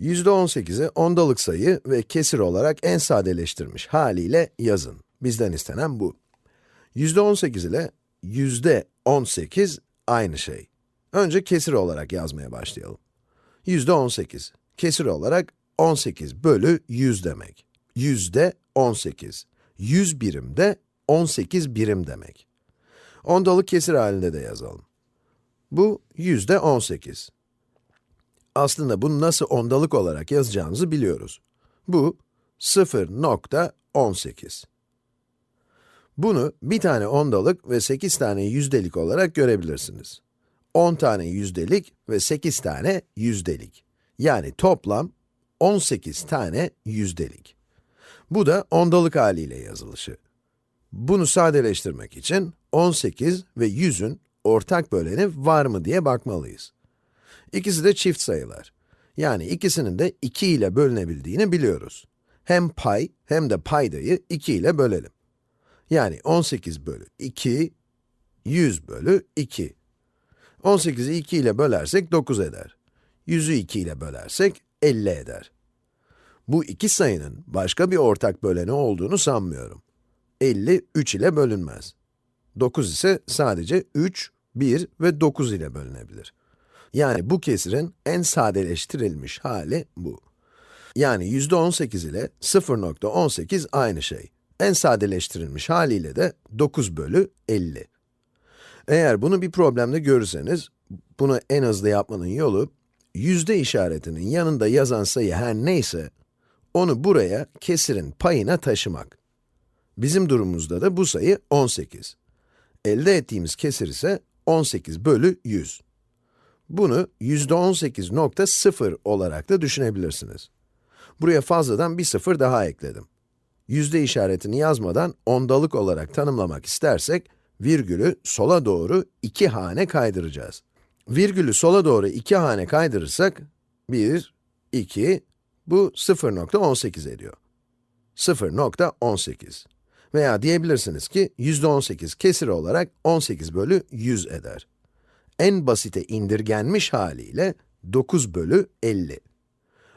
%18'i ondalık sayı ve kesir olarak en sadeleştirmiş haliyle yazın. Bizden istenen bu. %18 ile %18 aynı şey. Önce kesir olarak yazmaya başlayalım. %18, kesir olarak 18 bölü 100 demek. Yüzde 18. 100 birim de 18 birim demek. Ondalık kesir halinde de yazalım. Bu yüzde 18. Aslında bunu nasıl ondalık olarak yazacağımızı biliyoruz. Bu 0.18. Bunu bir tane ondalık ve 8 tane yüzdelik olarak görebilirsiniz. 10 tane yüzdelik ve 8 tane yüzdelik. Yani toplam 18 tane yüzdelik. Bu da ondalık haliyle yazılışı. Bunu sadeleştirmek için 18 ve 100'ün ortak böleni var mı diye bakmalıyız. İkisi de çift sayılar. Yani ikisinin de 2 ile bölünebildiğini biliyoruz. Hem pay hem de paydayı 2 ile bölelim. Yani 18 bölü 2, 100 bölü 2. 18'i 2 ile bölersek 9 eder. 100'ü 2 ile bölersek 50 eder. Bu iki sayının başka bir ortak böleni olduğunu sanmıyorum. 50, 3 ile bölünmez. 9 ise sadece 3, 1 ve 9 ile bölünebilir. Yani bu kesirin en sadeleştirilmiş hali bu. Yani yüzde 18 ile 0.18 aynı şey. En sadeleştirilmiş haliyle de 9 bölü 50. Eğer bunu bir problemde görürseniz, bunu en hızlı yapmanın yolu, yüzde işaretinin yanında yazan sayı her neyse, onu buraya kesirin payına taşımak. Bizim durumumuzda da bu sayı 18. Elde ettiğimiz kesir ise 18 bölü 100. Bunu %18.0 olarak da düşünebilirsiniz. Buraya fazladan bir sıfır daha ekledim. Yüzde işaretini yazmadan ondalık olarak tanımlamak istersek, virgülü sola doğru iki hane kaydıracağız. Virgülü sola doğru iki hane kaydırırsak, 1, 2, bu 0.18 ediyor. 0.18. Veya diyebilirsiniz ki, %18 kesir olarak 18 bölü 100 eder. En basite indirgenmiş haliyle 9 bölü 50.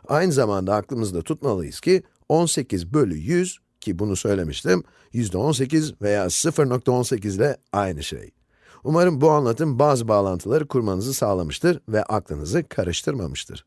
Aynı zamanda aklımızda tutmalıyız ki, 18 bölü 100, ki bunu söylemiştim, %18 veya 0.18 ile aynı şey. Umarım bu anlatım bazı bağlantıları kurmanızı sağlamıştır ve aklınızı karıştırmamıştır.